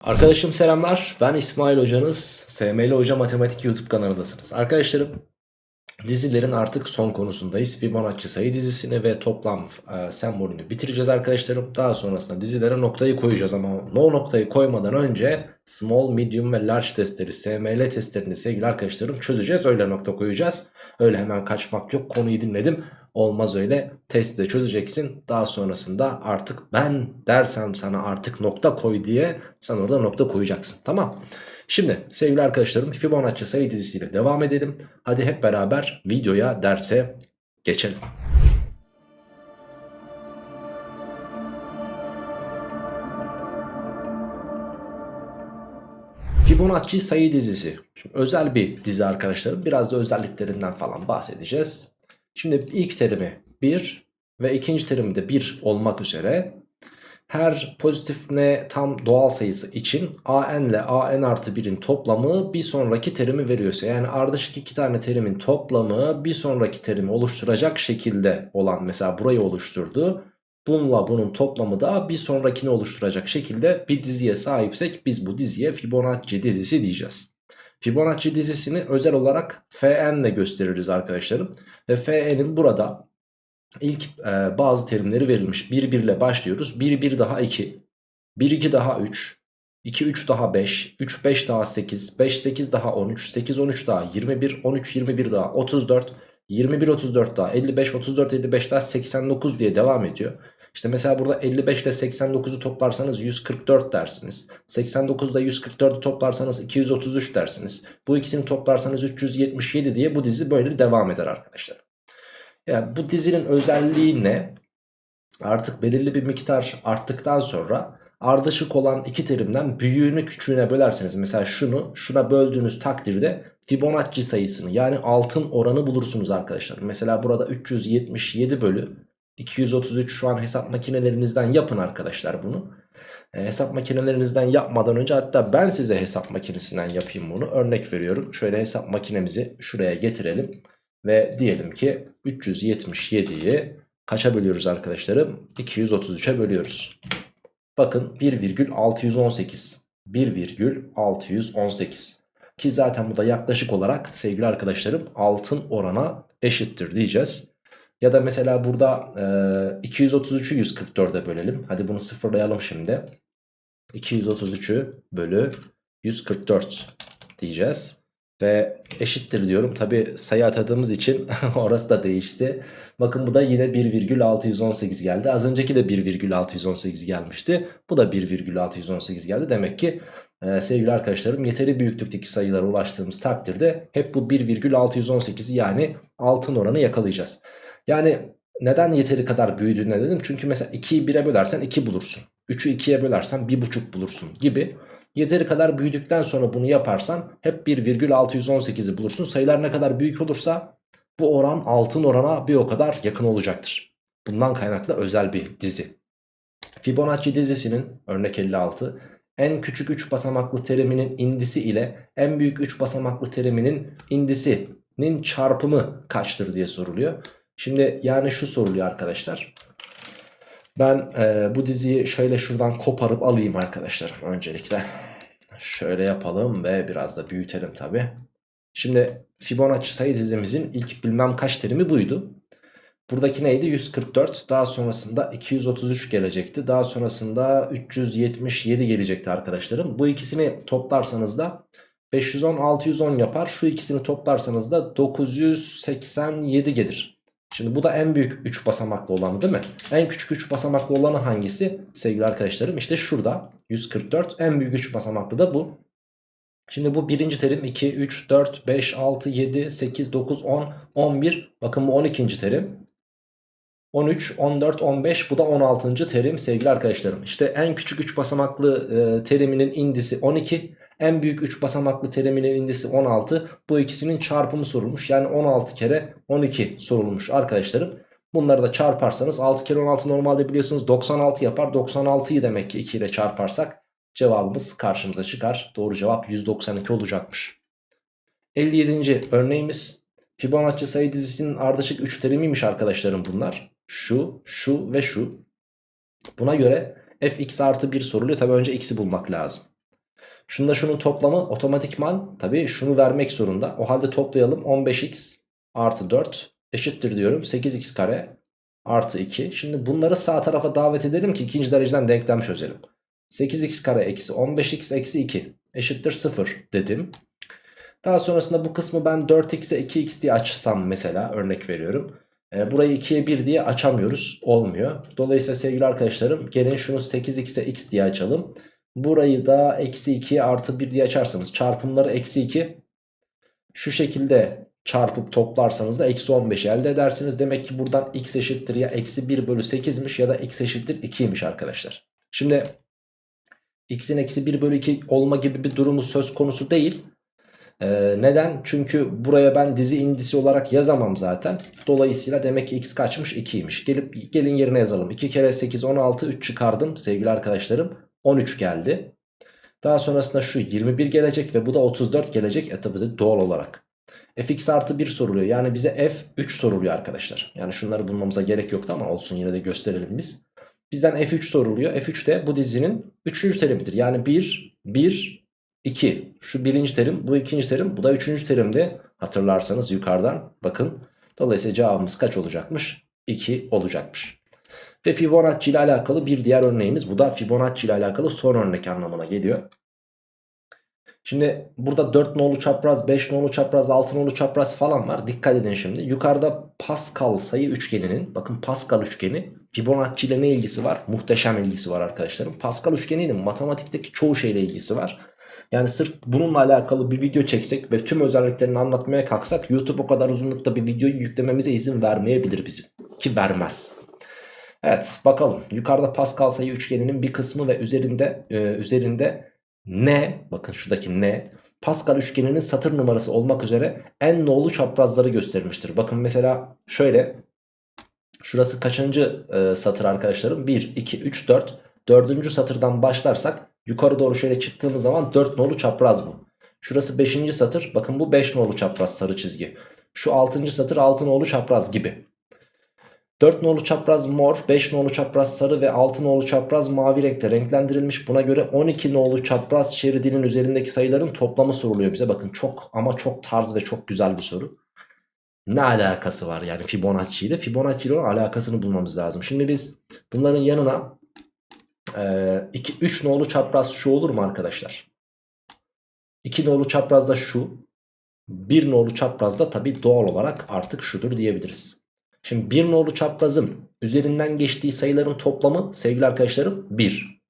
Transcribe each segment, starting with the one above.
Arkadaşım selamlar. Ben İsmail Hocanız. SML Hoca Matematik YouTube kanalındasınız. Arkadaşlarım dizilerin artık son konusundayız. Fibonacci sayı dizisini ve toplam e, sembolünü bitireceğiz arkadaşlarım. Daha sonrasında dizilere noktayı koyacağız ama o noktayı koymadan önce small, medium ve large testleri, SML testlerini sevgili arkadaşlarım çözeceğiz. Öyle nokta koyacağız. Öyle hemen kaçmak yok. Konuyu dinledim. Olmaz öyle. Testi de çözeceksin. Daha sonrasında artık ben dersem sana artık nokta koy diye sen orada nokta koyacaksın. Tamam. Şimdi sevgili arkadaşlarım Fibonacci sayı dizisiyle devam edelim. Hadi hep beraber videoya derse geçelim. Fibonacci sayı dizisi. Şimdi özel bir dizi arkadaşlarım. Biraz da özelliklerinden falan bahsedeceğiz. Şimdi ilk terimi 1 ve ikinci terimi de 1 olmak üzere her pozitif ne tam doğal sayısı için an ile an artı 1'in toplamı bir sonraki terimi veriyorsa yani ardışık iki tane terimin toplamı bir sonraki terimi oluşturacak şekilde olan mesela burayı oluşturdu. Bununla bunun toplamı da bir sonrakini oluşturacak şekilde bir diziye sahipsek biz bu diziye Fibonacci dizisi diyeceğiz. Fibonacci dizisini özel olarak Fn ile gösteririz arkadaşlarım. Ve Fn'in burada ilk e, bazı terimleri verilmiş. 1 1 ile başlıyoruz. 1 1 daha 2. 1 2 daha 3. 2 3 daha 5. 3 5 daha 8. 5 8 daha 13. 8 13 daha 21. 13 21 daha 34. 21 34 daha 55 34 55 daha 89 diye devam ediyor. İşte mesela burada 55 ile 89'u toplarsanız 144 dersiniz. 89 ile 144'ü toplarsanız 233 dersiniz. Bu ikisini toplarsanız 377 diye bu dizi böyle devam eder arkadaşlar. Yani bu dizinin özelliği ne? Artık belirli bir miktar arttıktan sonra ardışık olan iki terimden büyüğünü küçüğüne bölerseniz mesela şunu şuna böldüğünüz takdirde Fibonacci sayısını yani altın oranı bulursunuz arkadaşlar. Mesela burada 377 bölü 233 şu an hesap makinelerinizden yapın arkadaşlar bunu. E, hesap makinelerinizden yapmadan önce hatta ben size hesap makinesinden yapayım bunu. Örnek veriyorum. Şöyle hesap makinemizi şuraya getirelim. Ve diyelim ki 377'yi kaça bölüyoruz arkadaşlarım? 233'e bölüyoruz. Bakın 1,618. 1,618. Ki zaten bu da yaklaşık olarak sevgili arkadaşlarım altın orana eşittir diyeceğiz. Ya da mesela burada e, 233'ü 144'e bölelim. Hadi bunu sıfırlayalım şimdi. 233'ü bölü 144 diyeceğiz. Ve eşittir diyorum. Tabi sayı atadığımız için orası da değişti. Bakın bu da yine 1,618 geldi. Az önceki de 1,618 gelmişti. Bu da 1,618 geldi. Demek ki e, sevgili arkadaşlarım yeteri büyüklükteki sayılara ulaştığımız takdirde hep bu 1,618'i yani altın oranı yakalayacağız. Yani neden yeteri kadar büyüdüğüne dedim. Çünkü mesela 2'yi 1'e bölersen 2 bulursun. 3'ü 2'ye bölersen 1,5 bulursun gibi. Yeteri kadar büyüdükten sonra bunu yaparsan hep 1,618'i bulursun. Sayılar ne kadar büyük olursa bu oran altın orana bir o kadar yakın olacaktır. Bundan kaynaklı özel bir dizi. Fibonacci dizisinin örnek 56 en küçük 3 basamaklı teriminin indisi ile en büyük 3 basamaklı teriminin indisinin çarpımı kaçtır diye soruluyor. Şimdi yani şu soruluyor arkadaşlar. Ben e, bu diziyi şöyle şuradan koparıp alayım arkadaşlar öncelikle. Şöyle yapalım ve biraz da büyütelim tabi. Şimdi Fibonacci sayı dizimizin ilk bilmem kaç terimi buydu. Buradaki neydi? 144. Daha sonrasında 233 gelecekti. Daha sonrasında 377 gelecekti arkadaşlarım. Bu ikisini toplarsanız da 510 610 yapar. Şu ikisini toplarsanız da 987 gelir. Şimdi bu da en büyük 3 basamaklı olanı değil mi? En küçük 3 basamaklı olanı hangisi? Sevgili arkadaşlarım işte şurada 144 en büyük 3 basamaklı da bu. Şimdi bu birinci terim 2, 3, 4, 5, 6, 7, 8, 9, 10, 11. Bakın bu 12. terim. 13, 14, 15 bu da 16. terim sevgili arkadaşlarım. İşte en küçük 3 basamaklı e, teriminin indisi 12. En büyük 3 basamaklı teriminin indisi 16. Bu ikisinin çarpımı sorulmuş. Yani 16 kere 12 sorulmuş arkadaşlarım. Bunları da çarparsanız 6 kere 16 normalde biliyorsunuz 96 yapar. 96'yı demek ki 2 ile çarparsak cevabımız karşımıza çıkar. Doğru cevap 192 olacakmış. 57. örneğimiz Fibonacci sayı dizisinin ardışık 3 terimiymiş arkadaşlarım bunlar. Şu, şu ve şu. Buna göre fx artı 1 soruluyor. Tabi önce x'i bulmak lazım. Şununla şunun toplamı otomatikman tabii şunu vermek zorunda. O halde toplayalım 15x artı 4 eşittir diyorum 8x kare artı 2. Şimdi bunları sağ tarafa davet edelim ki ikinci dereceden denklem çözelim. 8x kare eksi 15x eksi 2 eşittir 0 dedim. Daha sonrasında bu kısmı ben 4x'e 2x diye açsam mesela örnek veriyorum. E, burayı 2'ye 1 diye açamıyoruz. Olmuyor. Dolayısıyla sevgili arkadaşlarım gelin şunu 8x'e x diye açalım. Burayı da eksi 2 artı 1 diye açarsanız çarpımları eksi 2 şu şekilde çarpıp toplarsanız da eksi 15 elde edersiniz. Demek ki buradan x eşittir ya eksi 1 bölü 8'miş ya da x eşittir 2'ymiş arkadaşlar. Şimdi x'in eksi 1 bölü 2 olma gibi bir durumu söz konusu değil. Ee, neden? Çünkü buraya ben dizi indisi olarak yazamam zaten. Dolayısıyla demek ki x kaçmış 2'ymiş. Gelip gelin yerine yazalım. 2 kere 8 16 3 çıkardım sevgili arkadaşlarım. 13 geldi. Daha sonrasında şu 21 gelecek ve bu da 34 gelecek. E tabi doğal olarak. fx artı 1 soruluyor. Yani bize f 3 soruluyor arkadaşlar. Yani şunları bulmamıza gerek yoktu ama olsun yine de gösterelim biz. Bizden f3 soruluyor. f3 de bu dizinin 3. terimidir. Yani 1, 1, 2. Şu birinci terim, bu ikinci terim, bu da üçüncü terimde hatırlarsanız yukarıdan bakın. Dolayısıyla cevabımız kaç olacakmış? 2 olacakmış. Ve Fibonacci ile alakalı bir diğer örneğimiz. Bu da Fibonacci ile alakalı son örnek anlamına geliyor. Şimdi burada 4 nolu çapraz, 5 nolu çapraz, 6 nolu çapraz falan var. Dikkat edin şimdi. Yukarıda Pascal sayı üçgeninin, bakın Pascal üçgeni Fibonacci ile ne ilgisi var? Muhteşem ilgisi var arkadaşlarım. Pascal üçgeninin matematikteki çoğu şeyle ilgisi var. Yani sırf bununla alakalı bir video çeksek ve tüm özelliklerini anlatmaya kalksak YouTube o kadar uzunlukta bir videoyu yüklememize izin vermeyebilir bizim. Ki vermez. Evet bakalım yukarıda Pascal sayı üçgeninin bir kısmı ve üzerinde e, üzerinde ne bakın şuradaki ne Pascal üçgeninin satır numarası olmak üzere en nolu çaprazları göstermiştir. Bakın mesela şöyle şurası kaçıncı e, satır arkadaşlarım 1 2 3 4 dördüncü satırdan başlarsak yukarı doğru şöyle çıktığımız zaman 4 nolu çapraz bu. Şurası 5. satır bakın bu 5 nolu çapraz sarı çizgi. Şu 6. satır 6 nolu çapraz gibi. 4 nolu çapraz mor, 5 nolu çapraz sarı ve 6 nolu çapraz mavi renkte renklendirilmiş. Buna göre 12 nolu çapraz şeridinin üzerindeki sayıların toplamı soruluyor bize. Bakın çok ama çok tarz ve çok güzel bir soru. Ne alakası var yani Fibonacci ile? Fibonacci ile alakasını bulmamız lazım. Şimdi biz bunların yanına 2 3 nolu çapraz şu olur mu arkadaşlar? 2 nolu çapraz da şu. 1 nolu çapraz da tabi doğal olarak artık şudur diyebiliriz. Şimdi 1 nolu çaprazın üzerinden geçtiği sayıların toplamı sevgili arkadaşlarım 1.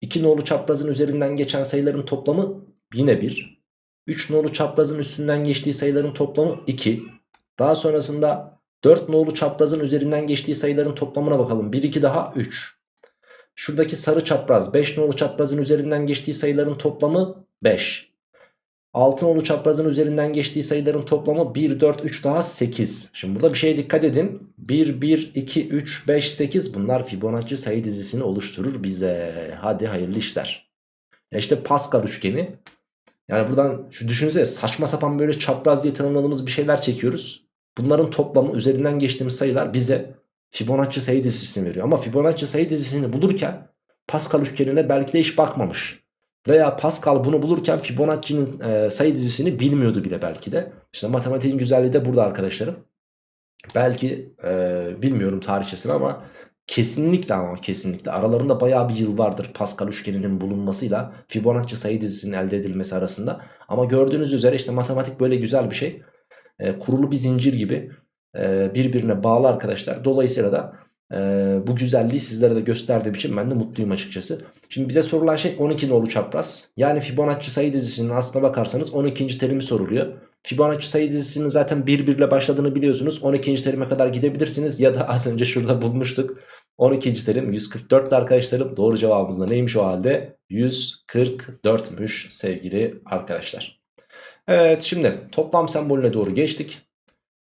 2 nolu çaprazın üzerinden geçen sayıların toplamı yine 1. 3 nolu çaprazın üstünden geçtiği sayıların toplamı 2. Daha sonrasında 4 nolu çaprazın üzerinden geçtiği sayıların toplamına bakalım. 1 2 daha 3. Şuradaki sarı çapraz 5 nolu çaprazın üzerinden geçtiği sayıların toplamı 5. 6 nolu çaprazın üzerinden geçtiği sayıların toplamı 1, 4, 3 daha 8. Şimdi burada bir şeye dikkat edin. 1, 1, 2, 3, 5, 8 bunlar Fibonacci sayı dizisini oluşturur bize. Hadi hayırlı işler. Ya işte Pascal üçgeni. Yani buradan şu düşünsene saçma sapan böyle çapraz diye tanımladığımız bir şeyler çekiyoruz. Bunların toplamı üzerinden geçtiğimiz sayılar bize Fibonacci sayı dizisini veriyor. Ama Fibonacci sayı dizisini bulurken Pascal üçgenine belki de hiç bakmamış. Veya Pascal bunu bulurken Fibonacci'nin e, sayı dizisini bilmiyordu bile belki de. İşte matematiğin güzelliği de burada arkadaşlarım. Belki e, bilmiyorum tarihçesini ama kesinlikle ama kesinlikle aralarında bayağı bir yıl vardır Pascal üçgeninin bulunmasıyla Fibonacci sayı dizisinin elde edilmesi arasında. Ama gördüğünüz üzere işte matematik böyle güzel bir şey. E, kurulu bir zincir gibi e, birbirine bağlı arkadaşlar. Dolayısıyla da e, bu güzelliği sizlere de gösterdiğim için ben de mutluyum açıkçası. Şimdi bize sorulan şey 12 nolu çapraz. Yani Fibonacci sayı dizisinin aslına bakarsanız 12. terimi soruluyor. Fibonacci sayı dizisinin zaten 1 1 ile başladığını biliyorsunuz. 12. terime kadar gidebilirsiniz. Ya da az önce şurada bulmuştuk. 12. terim 144 arkadaşlarım. Doğru cevabımız da neymiş o halde? 144'müş sevgili arkadaşlar. Evet şimdi toplam sembolüne doğru geçtik.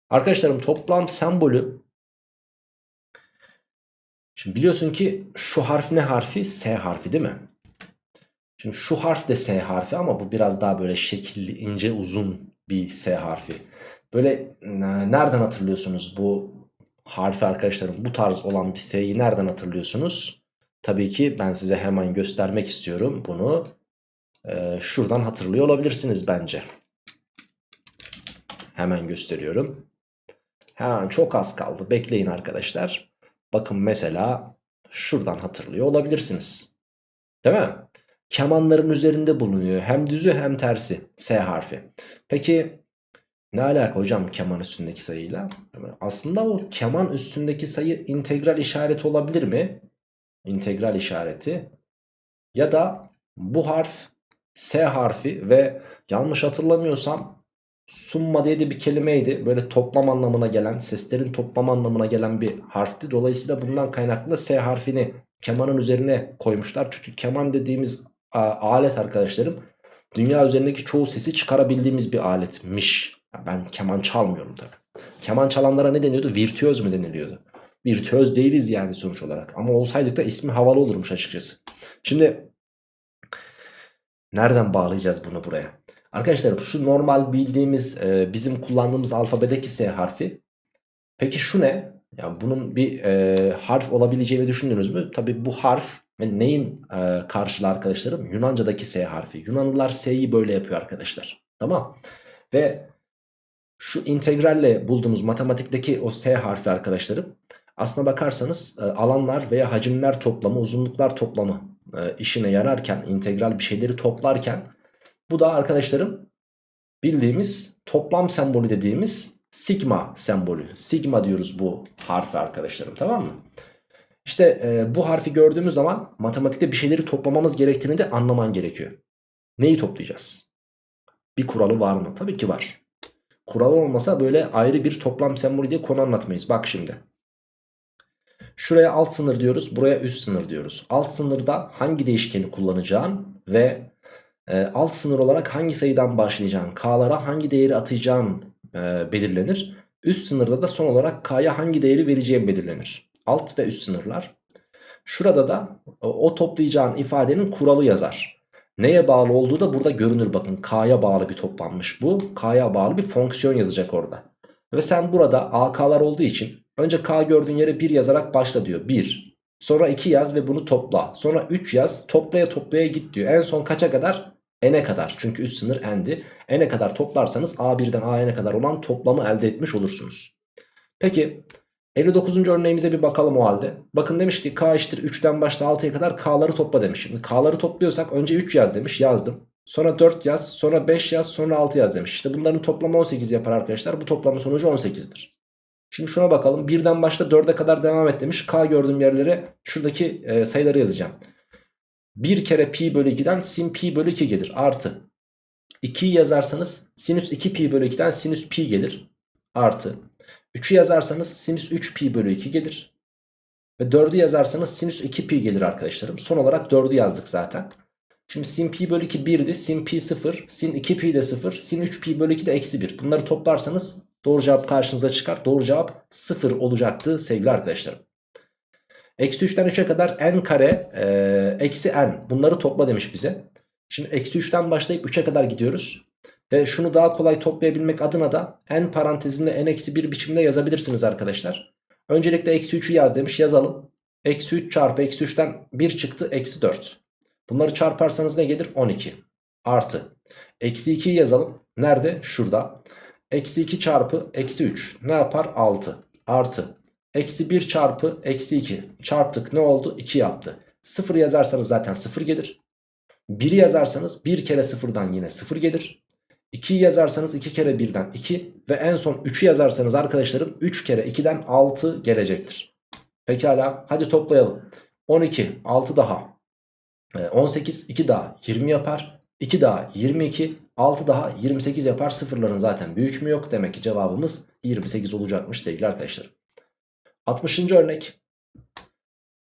Arkadaşlarım toplam sembolü Şimdi biliyorsun ki şu harf ne harfi? S harfi değil mi? Şimdi şu harf de S harfi ama bu biraz daha böyle şekilli, ince, uzun bir S harfi. Böyle e, nereden hatırlıyorsunuz bu harfi arkadaşlarım? Bu tarz olan bir S'yi nereden hatırlıyorsunuz? Tabii ki ben size hemen göstermek istiyorum bunu. e, şuradan hatırlıyor olabilirsiniz bence. Hemen gösteriyorum. Hemen çok az kaldı. Bekleyin arkadaşlar. Bakın mesela şuradan hatırlıyor olabilirsiniz. Değil mi? Kemanların üzerinde bulunuyor. Hem düzü hem tersi. S harfi. Peki ne alaka hocam keman üstündeki sayıyla? Aslında o keman üstündeki sayı integral işareti olabilir mi? İntegral işareti. Ya da bu harf S harfi ve yanlış hatırlamıyorsam summa diye de bir kelimeydi. Böyle toplam anlamına gelen, seslerin toplam anlamına gelen bir harfti. Dolayısıyla bundan kaynaklı S harfini kemanın üzerine koymuşlar. Çünkü keman dediğimiz alet arkadaşlarım dünya üzerindeki çoğu sesi çıkarabildiğimiz bir aletmiş. Ben keman çalmıyorum tabii. Keman çalanlara ne deniyordu? Virtüöz mü deniliyordu? Virtüöz değiliz yani sonuç olarak. Ama olsaydık da ismi havalı olurmuş açıkçası. Şimdi nereden bağlayacağız bunu buraya? Arkadaşlar şu normal bildiğimiz e, bizim kullandığımız alfabedeki S harfi. Peki şu ne? Yani bunun bir e, harf olabileceğini düşündünüz mü? Tabi bu harf neyin e, karşılığı arkadaşlarım? Yunanca'daki S harfi. Yunanlılar S'yi böyle yapıyor arkadaşlar. Tamam. Ve şu integralle bulduğumuz matematikteki o S harfi arkadaşlarım aslına bakarsanız e, alanlar veya hacimler toplamı, uzunluklar toplamı e, işine yararken, integral bir şeyleri toplarken bu da arkadaşlarım bildiğimiz toplam sembolü dediğimiz sigma sembolü. Sigma diyoruz bu harfi arkadaşlarım tamam mı? İşte e, bu harfi gördüğümüz zaman matematikte bir şeyleri toplamamız gerektiğini de anlaman gerekiyor. Neyi toplayacağız? Bir kuralı var mı? Tabii ki var. Kural olmasa böyle ayrı bir toplam sembolü diye konu anlatmayız. Bak şimdi. Şuraya alt sınır diyoruz. Buraya üst sınır diyoruz. Alt sınırda hangi değişkeni kullanacağın ve e, alt sınır olarak hangi sayıdan başlayacağın, k'lara hangi değeri atacağın e, belirlenir. Üst sınırda da son olarak k'ya hangi değeri vereceğin belirlenir. Alt ve üst sınırlar. Şurada da o toplayacağın ifadenin kuralı yazar. Neye bağlı olduğu da burada görünür bakın. K'ya bağlı bir toplanmış bu. K'ya bağlı bir fonksiyon yazacak orada. Ve sen burada AK'lar olduğu için önce K gördüğün yere 1 yazarak başla diyor. 1. Sonra 2 yaz ve bunu topla. Sonra 3 yaz toplaya toplaya git diyor. En son kaça kadar? N'e kadar çünkü üst sınır n'di. n'e kadar toplarsanız a1'den a'n'e kadar olan toplamı elde etmiş olursunuz. Peki 59. örneğimize bir bakalım o halde. Bakın demiş ki k eşittir 3'ten başla 6'ya kadar k'ları topla demiş. Şimdi k'ları topluyorsak önce 3 yaz demiş yazdım. Sonra 4 yaz sonra 5 yaz sonra 6 yaz demiş. İşte bunların toplamı 18 yapar arkadaşlar. Bu toplamın sonucu 18'dir. Şimdi şuna bakalım. 1'den başla 4'e kadar devam et demiş. K gördüğüm yerlere şuradaki e, sayıları yazacağım. 1 kere pi bölü 2'den sin pi bölü 2 gelir. Artı 2'yi yazarsanız sinüs 2 pi bölü 2'den sinüs pi gelir. Artı 3'ü yazarsanız sinüs 3 pi bölü 2 gelir. Ve 4'ü yazarsanız sinüs 2 pi gelir arkadaşlarım. Son olarak 4'ü yazdık zaten. Şimdi sin pi bölü 2 1'di. Sin pi 0. Sin 2 pi de 0. Sin 3 pi bölü 2 de eksi 1. Bunları toplarsanız doğru cevap karşınıza çıkar. Doğru cevap 0 olacaktı sevgili arkadaşlarım. Eksi 3'ten 3'e kadar n kare e, eksi n bunları topla demiş bize. Şimdi eksi 3'ten başlayıp 3'e kadar gidiyoruz. Ve şunu daha kolay toplayabilmek adına da n parantezinde n eksi 1 biçimde yazabilirsiniz arkadaşlar. Öncelikle eksi 3'ü yaz demiş yazalım. Eksi 3 çarpı eksi 3'ten 1 çıktı eksi 4. Bunları çarparsanız ne gelir? 12. Artı. Eksi 2'yi yazalım. Nerede? Şurada. Eksi 2 çarpı eksi 3 ne yapar? 6. Artı. Eksi 1 çarpı eksi 2 çarptık ne oldu? 2 yaptı. 0 yazarsanız zaten 0 gelir. 1'i yazarsanız 1 kere 0'dan yine 0 gelir. 2'yi yazarsanız 2 kere 1'den 2 ve en son 3'ü yazarsanız arkadaşlarım 3 kere 2'den 6 gelecektir. Pekala hadi toplayalım. 12 6 daha 18 2 daha 20 yapar. 2 daha 22 6 daha 28 yapar. Sıfırların zaten büyük mü yok? Demek ki cevabımız 28 olacakmış sevgili arkadaşlar. 60. örnek.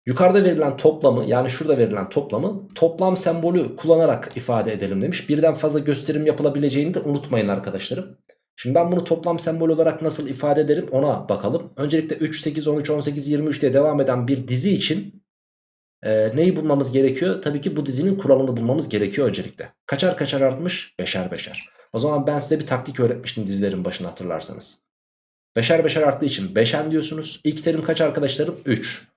Yukarıda verilen toplamı yani şurada verilen toplamı toplam sembolü kullanarak ifade edelim demiş. Birden fazla gösterim yapılabileceğini de unutmayın arkadaşlarım. Şimdi ben bunu toplam sembol olarak nasıl ifade ederim ona bakalım. Öncelikle 3, 8, 13, 18, 23 diye devam eden bir dizi için e, neyi bulmamız gerekiyor? Tabii ki bu dizinin kuralını bulmamız gerekiyor öncelikle. Kaçar kaçar artmış? Beşer beşer. O zaman ben size bir taktik öğretmiştim dizilerin başında hatırlarsanız. Beşer beşer arttığı için 5'en diyorsunuz. İlk terim kaç arkadaşlarım? 3.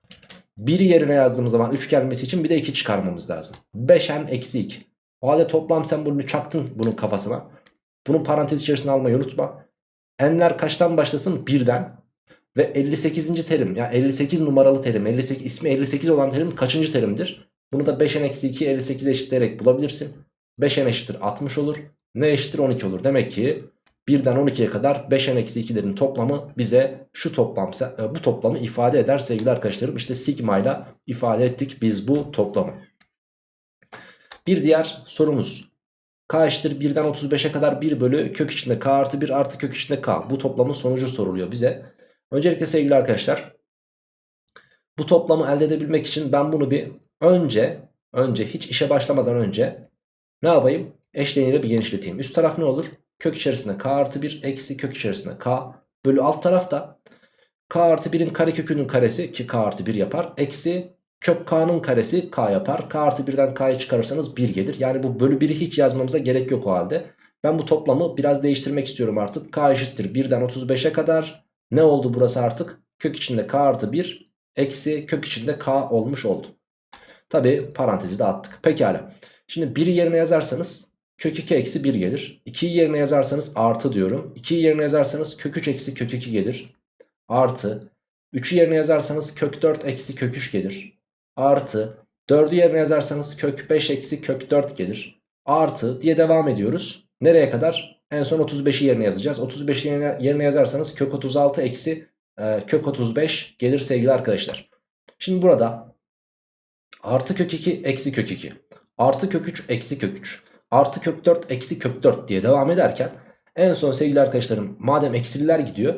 1 yerine yazdığımız zaman 3 gelmesi için bir de 2 çıkarmamız lazım. 5'en eksi 2. O halde toplam sembolünü çaktın bunun kafasına. Bunun parantez içerisine almayı unutma. N'ler kaçtan başlasın? Birden. Ve 58. terim yani 58 numaralı terim 58, ismi 58 olan terim kaçıncı terimdir? Bunu da 5n eksi 2 58 eşitleyerek bulabilirsin. 5n eşittir 60 olur. Ne eşittir 12 olur. Demek ki 1'den 12'ye kadar 5n eksi 2'lerin toplamı bize şu toplam e, bu toplamı ifade eder sevgili arkadaşlarım. İşte sigma ile ifade ettik biz bu toplamı. Bir diğer sorumuz. K eşittir 1'den 35'e kadar 1 bölü kök içinde k artı 1 artı kök içinde k. Bu toplamın sonucu soruluyor bize. Öncelikle sevgili arkadaşlar bu toplamı elde edebilmek için ben bunu bir önce önce hiç işe başlamadan önce ne yapayım? Eşleniyle bir genişleteyim. Üst taraf ne olur? Kök içerisinde k artı 1 eksi kök içerisinde k bölü alt tarafta k artı 1'in karekökünün karesi ki k artı 1 yapar. Eksi kök k'nın karesi k yapar. k artı 1'den k'yı çıkarırsanız 1 gelir. Yani bu bölü 1'i hiç yazmamıza gerek yok o halde. Ben bu toplamı biraz değiştirmek istiyorum artık. k eşittir 1'den 35'e kadar. Ne oldu burası artık? Kök içinde k artı 1 eksi kök içinde k olmuş oldu. Tabi parantezi de attık. Pekala. Şimdi 1'i yerine yazarsanız kök 2 eksi 1 gelir. 2'yi yerine yazarsanız artı diyorum. 2'yi yerine yazarsanız kök 3 eksi kök 2 gelir. Artı. 3'ü yerine yazarsanız kök 4 eksi kök 3 gelir. Artı. 4'ü yerine yazarsanız kök 5 eksi kök 4 gelir. Artı diye devam ediyoruz. Nereye kadar? En son 35'i yerine yazacağız. 35'i yerine, yerine yazarsanız kök 36 eksi e, kök 35 gelir sevgili arkadaşlar. Şimdi burada artı kök 2 eksi kök 2 artı kök 3 eksi kök 3 artı kök 4 eksi kök 4 diye devam ederken en son sevgili arkadaşlarım madem eksililer gidiyor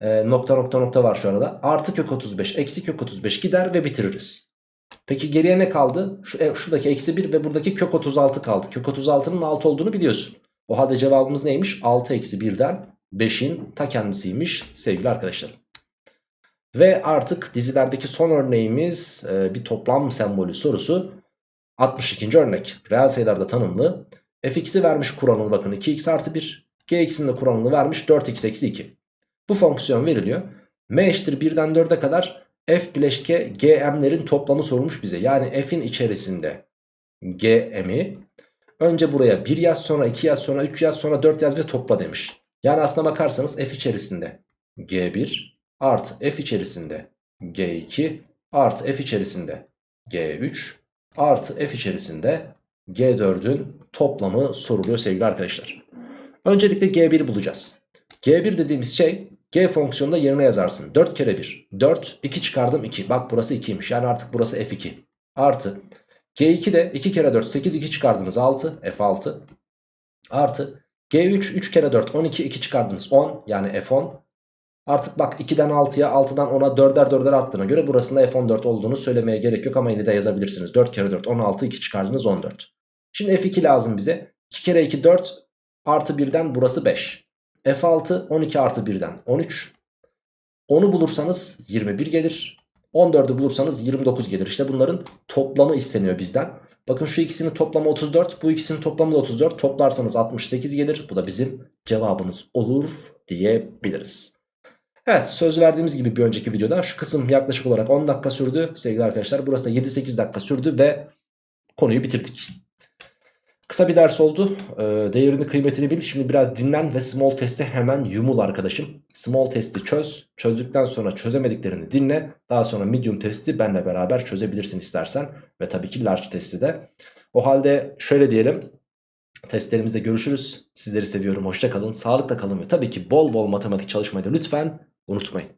e, nokta nokta nokta var şu arada artı kök 35 eksi kök 35 gider ve bitiririz. Peki geriye ne kaldı? Şu, e, şuradaki eksi 1 ve buradaki kök 36 kaldı. Kök 36'nın 6 olduğunu biliyorsun. O halde cevabımız neymiş? 6 eksi 1'den 5'in ta kendisiymiş sevgili arkadaşlar. Ve artık dizilerdeki son örneğimiz e, bir toplam sembolü sorusu. 62. örnek. Reel sayılarda tanımlı. fx'i vermiş kuranını bakın 2x artı 1. gx'in de kuranını vermiş 4x eksi 2. Bu fonksiyon veriliyor. m eşittir 1'den 4'e kadar f bileşke gm'lerin toplamı sorulmuş bize. Yani f'in içerisinde gm'i önce buraya 1 yaz sonra 2 yaz sonra 3 yaz sonra 4 yaz ve topla demiş. Yani aslına bakarsanız f içerisinde g1 artı f içerisinde g2 artı f içerisinde g3 artı f içerisinde g4'ün toplamı soruluyor sevgili arkadaşlar. Öncelikle g1'i bulacağız. g1 dediğimiz şey g fonksiyonunda yerine yazarsın. 4 kere 1 4 2 çıkardım 2 bak burası 2'ymiş yani artık burası f2 artı g2 de 2 kere 4 8 2 çıkardınız 6 f6 artı g3 3 kere 4 12 2 çıkardınız 10 yani f10 Artık bak 2'den 6'ya 6'dan 10'a 4'er 4'er attığına göre burasında F14 olduğunu söylemeye gerek yok ama yine de yazabilirsiniz. 4 kere 4 16 2 çıkardınız 14. Şimdi F2 lazım bize. 2 kere 2 4 artı 1'den burası 5. F6 12 artı 1'den 13. 10'u bulursanız 21 gelir. 14'ü bulursanız 29 gelir. İşte bunların toplamı isteniyor bizden. Bakın şu ikisinin toplamı 34. Bu ikisinin toplamı da 34. Toplarsanız 68 gelir. Bu da bizim cevabımız olur diyebiliriz. Evet söz verdiğimiz gibi bir önceki videoda şu kısım yaklaşık olarak 10 dakika sürdü sevgili arkadaşlar. Burası da 7-8 dakika sürdü ve konuyu bitirdik. Kısa bir ders oldu. Ee, değerini kıymetini bil. Şimdi biraz dinlen ve small testi hemen yumul arkadaşım. Small testi çöz. Çözdükten sonra çözemediklerini dinle. Daha sonra medium testi benle beraber çözebilirsin istersen. Ve tabii ki large testi de. O halde şöyle diyelim. Testlerimizde görüşürüz. Sizleri seviyorum. Hoşça kalın. Sağlıkla kalın ve tabii ki bol bol matematik çalışmayı da lütfen unutmayın.